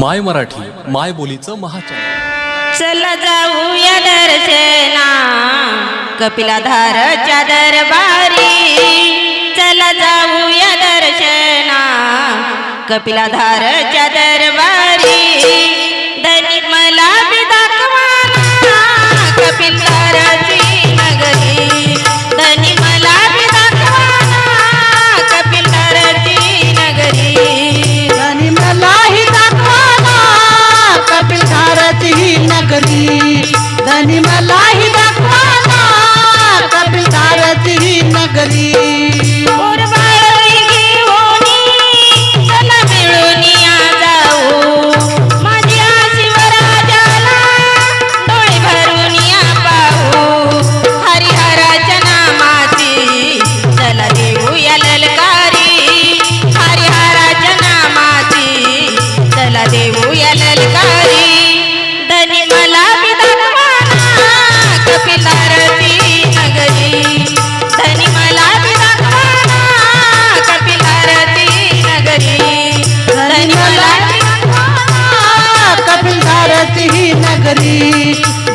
माय मराठी माय बोलीचं महाचन चला जाऊया दर्शना कपिलाधारच्या दरबारी. चला जाऊया दर्शना कपिलाधारच्या दरबारी. करी. धनी मलाही दाखवा कपितारती नगरी.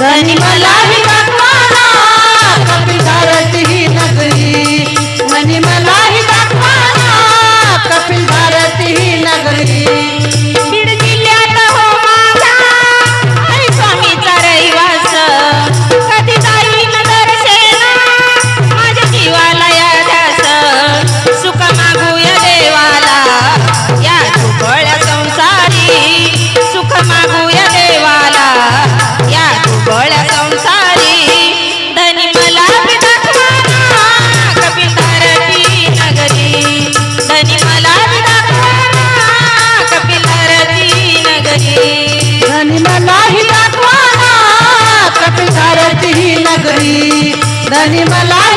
गणी मला धनी मला